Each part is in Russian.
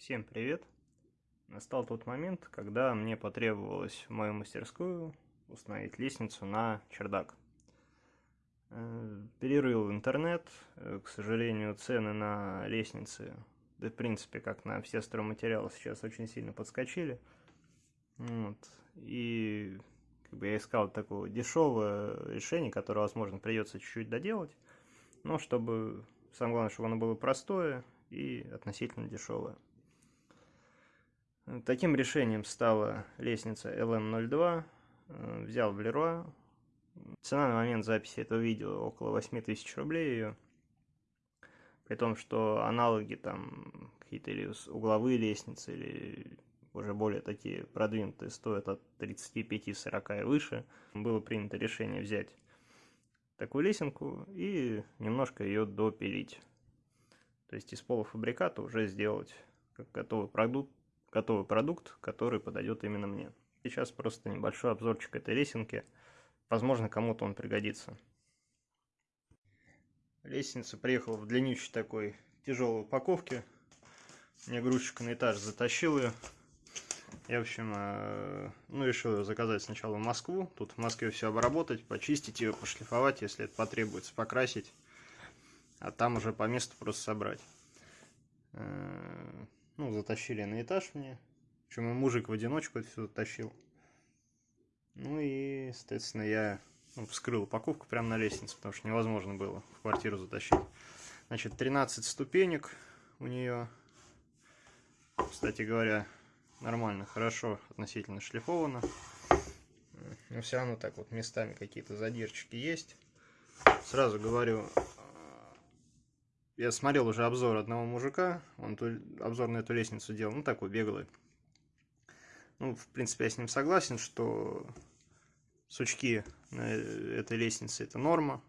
Всем привет! Настал тот момент, когда мне потребовалось в мою мастерскую установить лестницу на чердак. Э, перерыл интернет, э, к сожалению, цены на лестницы, да в принципе, как на все стройматериалы, сейчас очень сильно подскочили. Вот. И как бы я искал такое дешевое решение, которое, возможно, придется чуть-чуть доделать, но чтобы, самое главное, чтобы оно было простое и относительно дешевое. Таким решением стала лестница LM02. Э, взял в Леруа. Цена на момент записи этого видео около 8000 рублей ее. При том, что аналоги там какие-то или угловые лестницы, или уже более такие продвинутые, стоят от 35-40 и выше. Было принято решение взять такую лесенку и немножко ее допилить. То есть из полуфабриката уже сделать как готовый продукт, готовый продукт, который подойдет именно мне. Сейчас просто небольшой обзорчик этой лесенки. Возможно, кому-то он пригодится. Лестница приехала в длиннющей такой тяжелой упаковке. Мне грузчик на этаж затащил ее. Я, в общем, э, ну, решил заказать сначала в Москву. Тут в Москве все обработать, почистить ее, пошлифовать, если это потребуется, покрасить. А там уже по месту просто собрать. Ну, затащили на этаж мне. Причем и мужик в одиночку это все затащил. Ну и, соответственно, я ну, вскрыл упаковку прямо на лестнице, потому что невозможно было в квартиру затащить. Значит, 13 ступенек у нее. Кстати говоря, нормально, хорошо относительно шлифовано. Но все равно так вот местами какие-то задирчики есть. Сразу говорю, я смотрел уже обзор одного мужика, он ту, обзор на эту лестницу делал, ну такой беглый. Ну, в принципе, я с ним согласен, что сучки на этой лестнице это норма.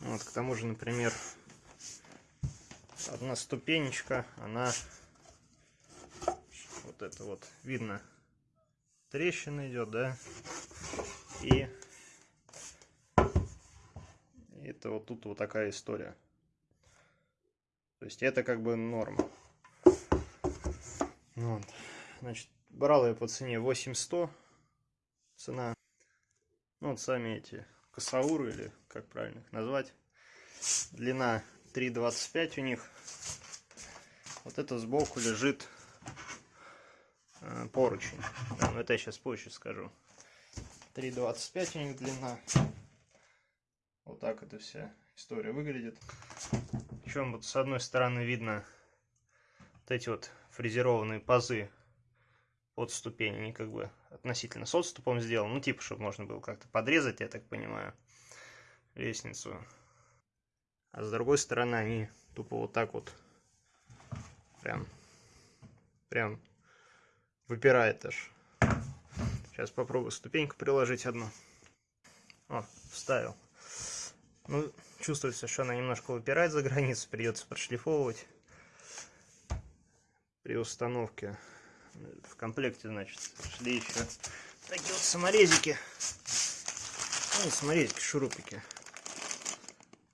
Вот, к тому же, например, одна ступенечка, она вот это вот видно трещина идет, да, и это вот тут вот такая история. То есть это как бы норма. Вот. Значит, брал я по цене 8100. Цена. Ну, вот сами эти косауры, или как правильно их назвать. Длина 3,25 у них. Вот это сбоку лежит э, поручень. Да, но это я сейчас позже скажу. 3,25 у них длина. Вот так эта вся история выглядит. Причем вот с одной стороны видно вот эти вот фрезерованные пазы под ступень, они как бы относительно с отступом сделаны, ну типа, чтобы можно было как-то подрезать, я так понимаю, лестницу. А с другой стороны они тупо вот так вот прям, прям выпирает аж. Сейчас попробую ступеньку приложить одну. О, вставил. Ну, чувствуется, что она немножко выпирает за границу, придется подшлифовывать при установке. В комплекте, значит, шли еще такие вот саморезики. Ну, саморезики, шурупики.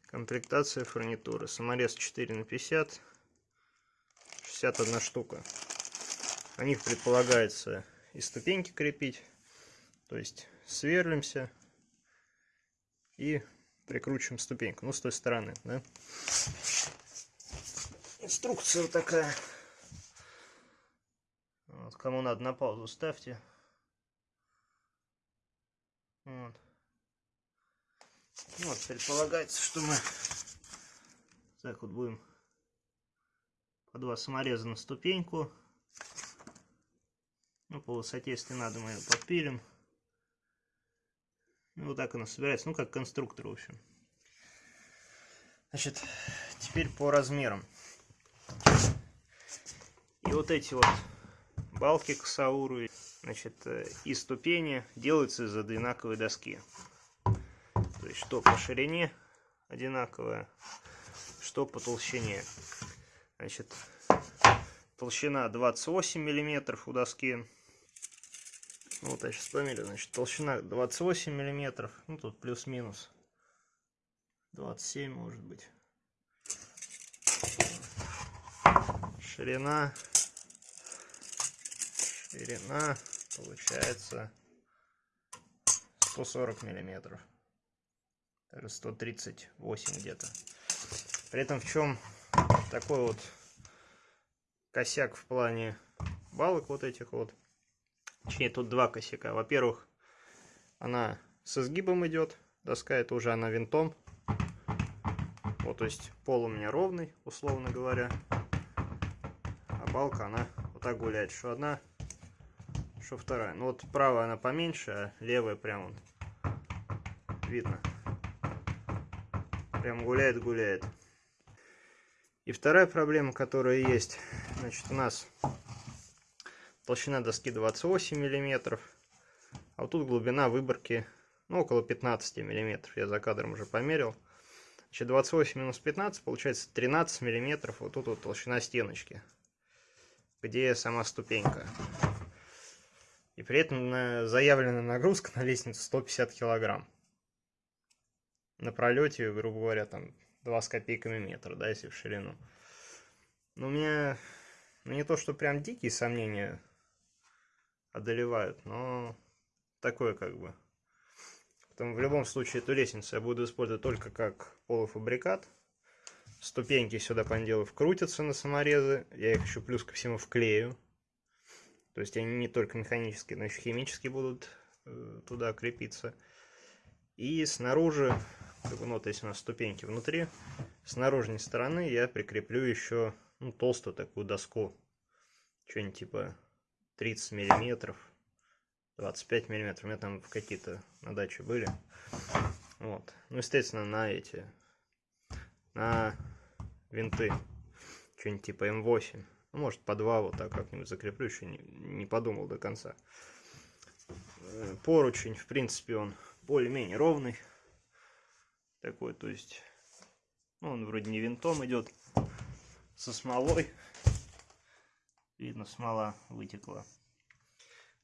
Комплектация фурнитуры. Саморез 4 на 50. 61 штука. На них предполагается и ступеньки крепить. То есть сверлимся и прикручиваем ступеньку. Ну, с той стороны, да. Инструкция вот такая. Вот, кому надо на паузу ставьте. Вот. Вот, предполагается, что мы так вот будем по два самореза на ступеньку. Ну, по высоте, если надо, мы ее подпилим. Ну, вот так она собирается, ну, как конструктор, в общем. Значит, теперь по размерам. И вот эти вот балки косауры, значит, э, и ступени делаются из одинаковой доски. То есть, что по ширине одинаковая, что по толщине. Значит, толщина 28 миллиметров у доски вот я сейчас померю, значит, толщина 28 миллиметров, ну тут плюс-минус 27 может быть. ширина, ширина получается 140 миллиметров. Даже 138 где-то. При этом в чем такой вот косяк в плане балок вот этих вот. Точнее, тут два косяка. Во-первых, она с изгибом идет. Доска это уже она винтом. Вот, то есть пол у меня ровный, условно говоря. А балка, она вот так гуляет. Что одна, что вторая. Ну вот правая она поменьше, а левая прям вот видно. Прям гуляет-гуляет. И вторая проблема, которая есть, значит, у нас толщина доски 28 миллиметров, а вот тут глубина выборки ну, около 15 миллиметров. Я за кадром уже померил. Значит, 28 минус 15 получается 13 миллиметров. Вот тут вот толщина стеночки, где сама ступенька. И при этом заявленная нагрузка на лестницу 150 килограмм на пролете, грубо говоря, там 2 с копейками метра, да, если в ширину. Но у меня ну, не то, что прям дикие сомнения одолевают, но такое как бы. Потом в любом случае эту лестницу я буду использовать только как полуфабрикат. Ступеньки сюда, по делу, вкрутятся на саморезы. Я их еще плюс ко всему вклею. То есть они не только механические, но еще химически будут э, туда крепиться. И снаружи как бы, ну, вот если у нас ступеньки внутри, с наружной стороны я прикреплю еще ну, толстую такую доску. Что-нибудь типа 30 миллиметров, 25 миллиметров. У меня там какие-то на даче были. Вот. Ну, естественно, на эти, на винты. Что-нибудь типа М8. Ну, может, по два вот так как-нибудь закреплю. Еще не, не подумал до конца. Э, поручень, в принципе, он более-менее ровный такой, то есть, ну, он вроде не винтом идет, со смолой. Видно, смола вытекла.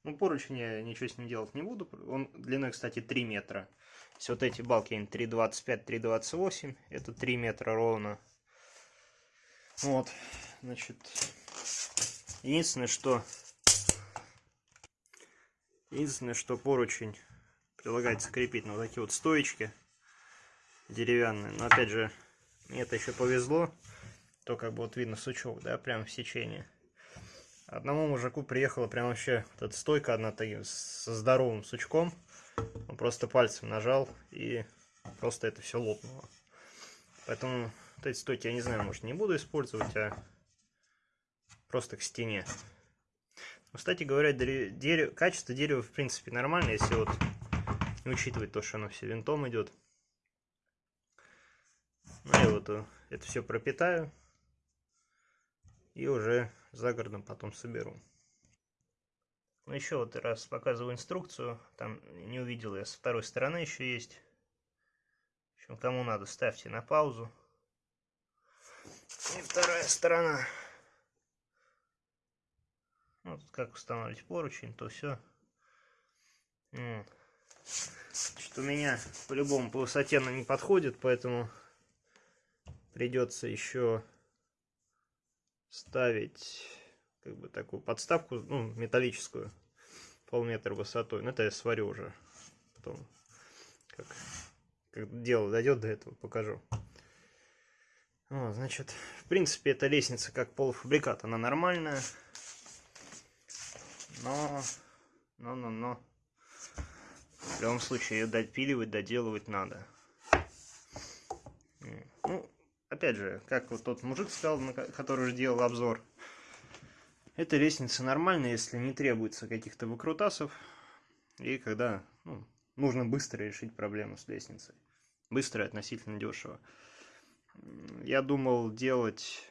Ну, поручень я ничего с ним делать не буду. Он длиной, кстати, 3 метра. Если вот эти балки, они 3,25, 3,28. Это 3 метра ровно. Вот, значит, единственное, что... Единственное, что поручень прилагается крепить на вот такие вот стоечки деревянные. Но опять же, мне это еще повезло. То как бы вот видно сучок, да, прям в сечении. Одному мужику приехала прям вообще вот эта стойка одна со здоровым сучком. Он просто пальцем нажал и просто это все лопнуло. Поэтому вот эти стойки я не знаю, может не буду использовать, а просто к стене. Но, кстати говоря, дерево, качество дерева в принципе нормальное, если вот не учитывать то, что оно все винтом идет. Ну и вот э, это все пропитаю. И уже за городом потом соберу. Ну еще вот раз показываю инструкцию. Там не увидел я, с второй стороны еще есть. В общем, кому надо, ставьте на паузу. И вторая сторона. Вот как устанавливать поручень, то все. Что у меня по-любому по высоте она не подходит, поэтому придется еще ставить как бы такую подставку, ну, металлическую, полметра высотой. Но это я сварю уже потом, как, как дело дойдет до этого, покажу. Вот, значит, в принципе, эта лестница как полуфабрикат, она нормальная. Но, но, но, но, в любом случае ее допиливать, доделывать надо. Опять же, как вот тот мужик сказал, который уже делал обзор, эта лестница нормальная, если не требуется каких-то выкрутасов, и когда ну, нужно быстро решить проблему с лестницей. Быстро и относительно дешево. Я думал делать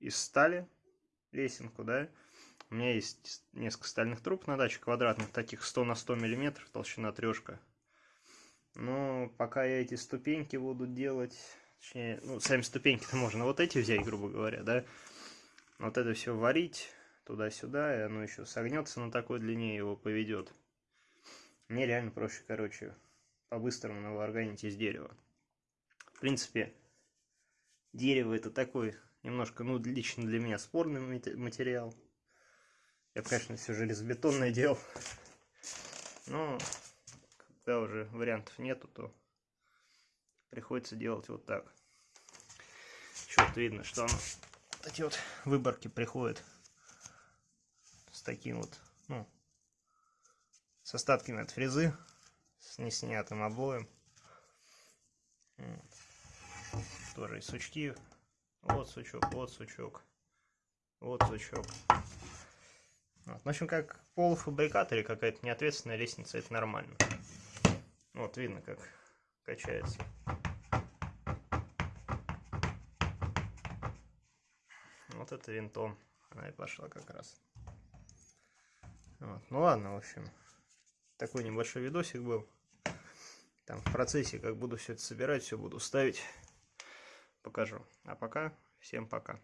из стали лесенку, да. У меня есть несколько стальных труб на даче, квадратных, таких 100 на 100 миллиметров, толщина трешка. Но пока я эти ступеньки буду делать Точнее, ну, сами ступеньки-то можно вот эти взять, грубо говоря, да. Вот это все варить туда-сюда, и оно еще согнется на такой длине, его поведет. Мне реально проще, короче, по-быстрому наварганить из дерева. В принципе, дерево это такой Немножко, ну, лично для меня спорный материал. Я бы, конечно, все железобетонное делал. Но, когда уже вариантов нету, то приходится делать вот так. Что-то видно, что оно, эти вот выборки приходят с таким вот, ну, с остатками от фрезы, с неснятым обоем. Тоже и сучки. Вот сучок, вот сучок, вот сучок. Вот. В общем, как полуфабрикат или какая-то неответственная лестница, это нормально. Вот видно, как качается. Вот это винтом. Она и пошла как раз. Вот. Ну ладно, в общем. Такой небольшой видосик был. Там в процессе, как буду все это собирать, все буду ставить, покажу. А пока, всем пока.